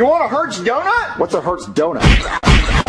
You want a Hertz donut? What's a Hertz donut?